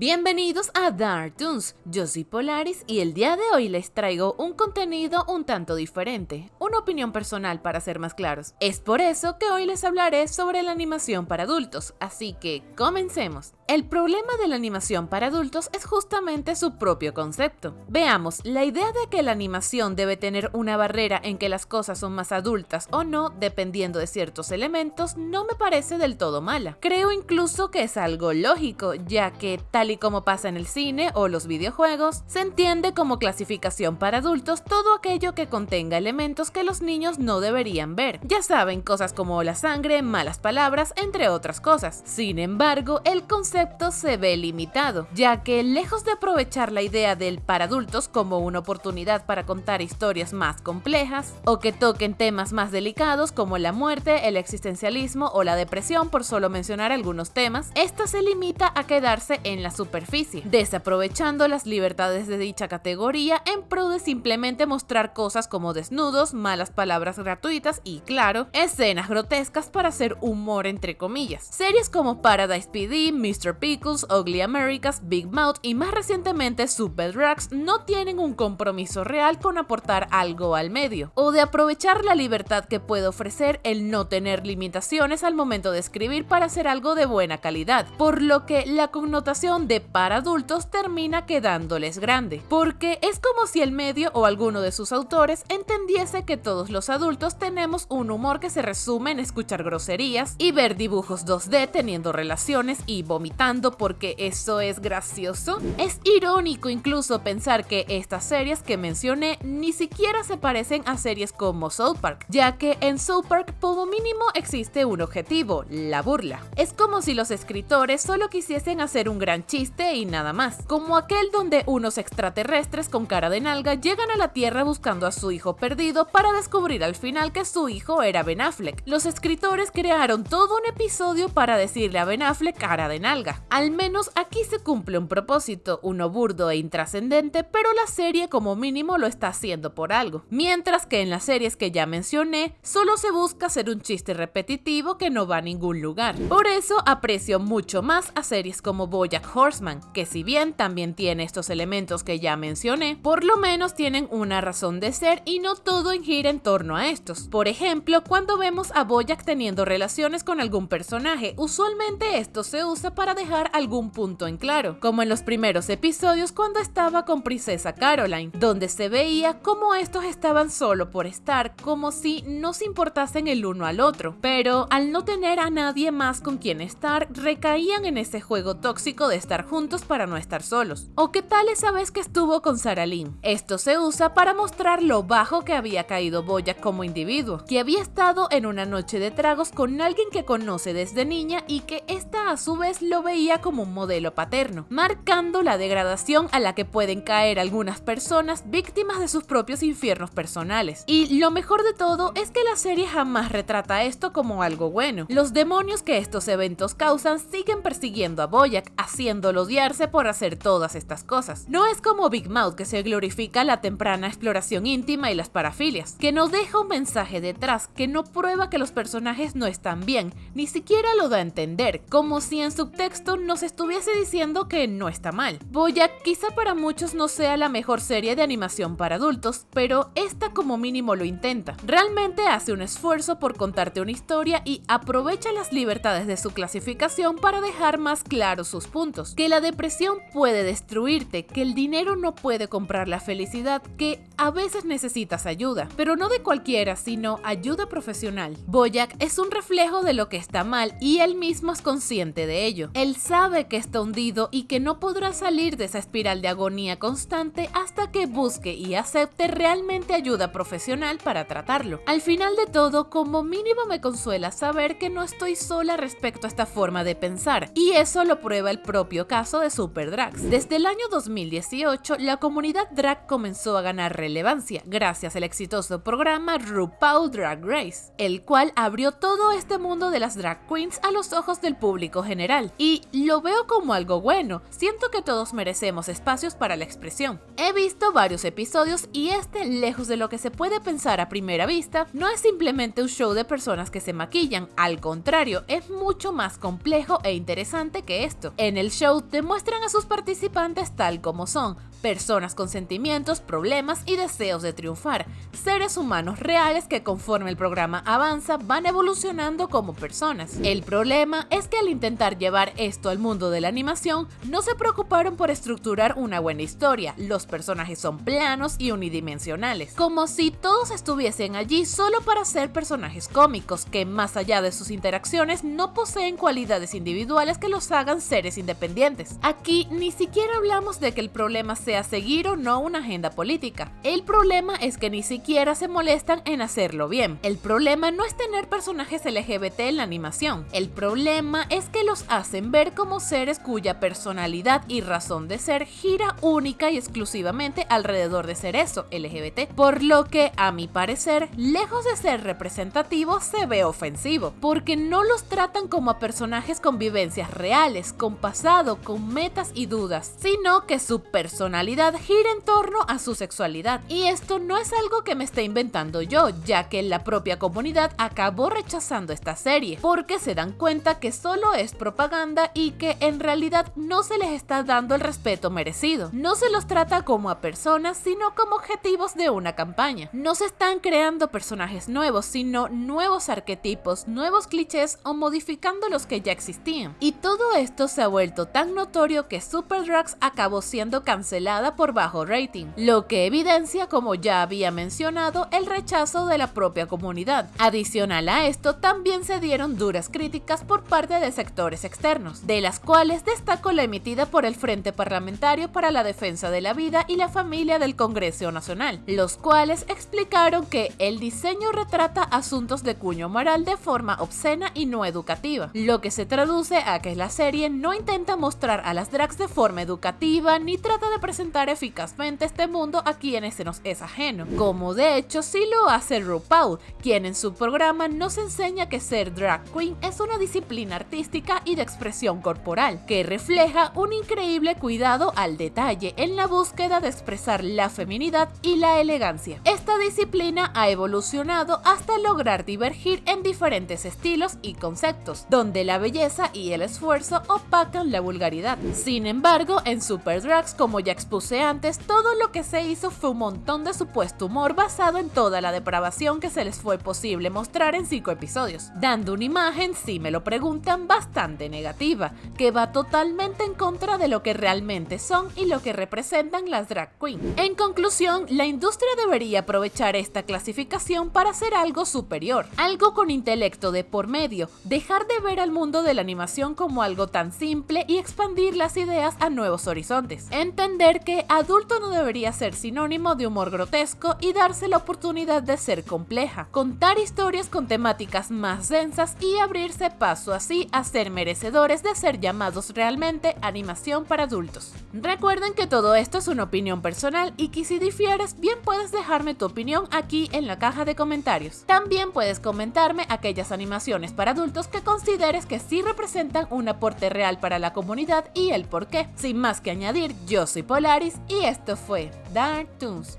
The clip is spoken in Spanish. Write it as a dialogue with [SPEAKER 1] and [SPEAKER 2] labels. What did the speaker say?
[SPEAKER 1] Bienvenidos a Dartoons, yo soy Polaris y el día de hoy les traigo un contenido un tanto diferente, una opinión personal para ser más claros. Es por eso que hoy les hablaré sobre la animación para adultos, así que comencemos. El problema de la animación para adultos es justamente su propio concepto. Veamos, la idea de que la animación debe tener una barrera en que las cosas son más adultas o no, dependiendo de ciertos elementos, no me parece del todo mala. Creo incluso que es algo lógico, ya que tal y como pasa en el cine o los videojuegos, se entiende como clasificación para adultos todo aquello que contenga elementos que los niños no deberían ver. Ya saben, cosas como la sangre, malas palabras, entre otras cosas. Sin embargo, el concepto se ve limitado, ya que lejos de aprovechar la idea del para adultos como una oportunidad para contar historias más complejas, o que toquen temas más delicados como la muerte, el existencialismo o la depresión, por solo mencionar algunos temas, esta se limita a quedarse en la superficie, desaprovechando las libertades de dicha categoría en pro de simplemente mostrar cosas como desnudos, malas palabras gratuitas y, claro, escenas grotescas para hacer humor entre comillas. Series como Paradise PD, Mr. Pickles, Ugly Americas, Big Mouth y más recientemente Super Drugs no tienen un compromiso real con aportar algo al medio, o de aprovechar la libertad que puede ofrecer el no tener limitaciones al momento de escribir para hacer algo de buena calidad, por lo que la connotación de para adultos termina quedándoles grande, porque es como si el medio o alguno de sus autores entendiese que todos los adultos tenemos un humor que se resume en escuchar groserías y ver dibujos 2D teniendo relaciones y vomitar porque eso es gracioso. Es irónico incluso pensar que estas series que mencioné ni siquiera se parecen a series como South Park, ya que en South Park como mínimo existe un objetivo, la burla. Es como si los escritores solo quisiesen hacer un gran chiste y nada más, como aquel donde unos extraterrestres con cara de nalga llegan a la Tierra buscando a su hijo perdido para descubrir al final que su hijo era Ben Affleck. Los escritores crearon todo un episodio para decirle a Ben Affleck cara de nalga al menos aquí se cumple un propósito, uno burdo e intrascendente, pero la serie como mínimo lo está haciendo por algo. Mientras que en las series que ya mencioné, solo se busca hacer un chiste repetitivo que no va a ningún lugar. Por eso aprecio mucho más a series como Bojack Horseman, que si bien también tiene estos elementos que ya mencioné, por lo menos tienen una razón de ser y no todo gira en torno a estos. Por ejemplo, cuando vemos a Bojack teniendo relaciones con algún personaje, usualmente esto se usa para dejar algún punto en claro, como en los primeros episodios cuando estaba con Princesa Caroline, donde se veía como estos estaban solo por estar, como si no se importasen el uno al otro, pero al no tener a nadie más con quien estar, recaían en ese juego tóxico de estar juntos para no estar solos. ¿O qué tal esa vez que estuvo con Sarah Lynn? Esto se usa para mostrar lo bajo que había caído Boya como individuo, que había estado en una noche de tragos con alguien que conoce desde niña y que esta a su vez lo veía como un modelo paterno, marcando la degradación a la que pueden caer algunas personas víctimas de sus propios infiernos personales. Y lo mejor de todo es que la serie jamás retrata esto como algo bueno. Los demonios que estos eventos causan siguen persiguiendo a Boyack, haciéndolo odiarse por hacer todas estas cosas. No es como Big Mouth que se glorifica la temprana exploración íntima y las parafilias, que nos deja un mensaje detrás que no prueba que los personajes no están bien, ni siquiera lo da a entender, como si en subtexto no estuviese diciendo que no está mal. Boyack quizá para muchos no sea la mejor serie de animación para adultos, pero esta como mínimo lo intenta. Realmente hace un esfuerzo por contarte una historia y aprovecha las libertades de su clasificación para dejar más claros sus puntos. Que la depresión puede destruirte, que el dinero no puede comprar la felicidad, que a veces necesitas ayuda, pero no de cualquiera, sino ayuda profesional. Boyack es un reflejo de lo que está mal y él mismo es consciente de ello. Él sabe que está hundido y que no podrá salir de esa espiral de agonía constante hasta que busque y acepte realmente ayuda profesional para tratarlo. Al final de todo, como mínimo me consuela saber que no estoy sola respecto a esta forma de pensar, y eso lo prueba el propio caso de Super Drags. Desde el año 2018, la comunidad drag comenzó a ganar relevancia gracias al exitoso programa RuPaul Drag Race, el cual abrió todo este mundo de las drag queens a los ojos del público general. Y y lo veo como algo bueno, siento que todos merecemos espacios para la expresión. He visto varios episodios y este, lejos de lo que se puede pensar a primera vista, no es simplemente un show de personas que se maquillan, al contrario, es mucho más complejo e interesante que esto. En el show demuestran a sus participantes tal como son, personas con sentimientos, problemas y deseos de triunfar, seres humanos reales que conforme el programa avanza van evolucionando como personas. El problema es que al intentar llevar esto al mundo de la animación, no se preocuparon por estructurar una buena historia, los personajes son planos y unidimensionales, como si todos estuviesen allí solo para ser personajes cómicos que más allá de sus interacciones no poseen cualidades individuales que los hagan seres independientes. Aquí ni siquiera hablamos de que el problema seguir o no una agenda política. El problema es que ni siquiera se molestan en hacerlo bien. El problema no es tener personajes LGBT en la animación. El problema es que los hacen ver como seres cuya personalidad y razón de ser gira única y exclusivamente alrededor de ser eso, LGBT. Por lo que, a mi parecer, lejos de ser representativo, se ve ofensivo, porque no los tratan como a personajes con vivencias reales, con pasado, con metas y dudas, sino que su personalidad gira en torno a su sexualidad. Y esto no es algo que me esté inventando yo, ya que la propia comunidad acabó rechazando esta serie, porque se dan cuenta que solo es propaganda y que en realidad no se les está dando el respeto merecido. No se los trata como a personas, sino como objetivos de una campaña. No se están creando personajes nuevos, sino nuevos arquetipos, nuevos clichés o modificando los que ya existían. Y todo esto se ha vuelto tan notorio que Super Drugs acabó siendo cancelado por bajo rating, lo que evidencia, como ya había mencionado, el rechazo de la propia comunidad. Adicional a esto, también se dieron duras críticas por parte de sectores externos, de las cuales destacó la emitida por el Frente Parlamentario para la Defensa de la Vida y la Familia del Congreso Nacional, los cuales explicaron que el diseño retrata asuntos de cuño moral de forma obscena y no educativa, lo que se traduce a que la serie no intenta mostrar a las drags de forma educativa ni trata de presentar presentar eficazmente este mundo a quienes se nos es ajeno, como de hecho sí lo hace RuPaul, quien en su programa nos enseña que ser drag queen es una disciplina artística y de expresión corporal, que refleja un increíble cuidado al detalle en la búsqueda de expresar la feminidad y la elegancia. Esta disciplina ha evolucionado hasta lograr divergir en diferentes estilos y conceptos, donde la belleza y el esfuerzo opacan la vulgaridad. Sin embargo, en Super Drags, como ya expuse antes, todo lo que se hizo fue un montón de supuesto humor basado en toda la depravación que se les fue posible mostrar en cinco episodios, dando una imagen, si me lo preguntan, bastante negativa, que va totalmente en contra de lo que realmente son y lo que representan las drag queens. En conclusión, la industria debería aprovechar esta clasificación para hacer algo superior, algo con intelecto de por medio, dejar de ver al mundo de la animación como algo tan simple y expandir las ideas a nuevos horizontes. Entender que adulto no debería ser sinónimo de humor grotesco y darse la oportunidad de ser compleja, contar historias con temáticas más densas y abrirse paso así a ser merecedores de ser llamados realmente animación para adultos. Recuerden que todo esto es una opinión personal y que si difieres bien puedes dejarme tu opinión aquí en la caja de comentarios. También puedes comentarme aquellas animaciones para adultos que consideres que sí representan un aporte real para la comunidad y el por qué. Sin más que añadir, yo soy Y esto fue Dark Toons.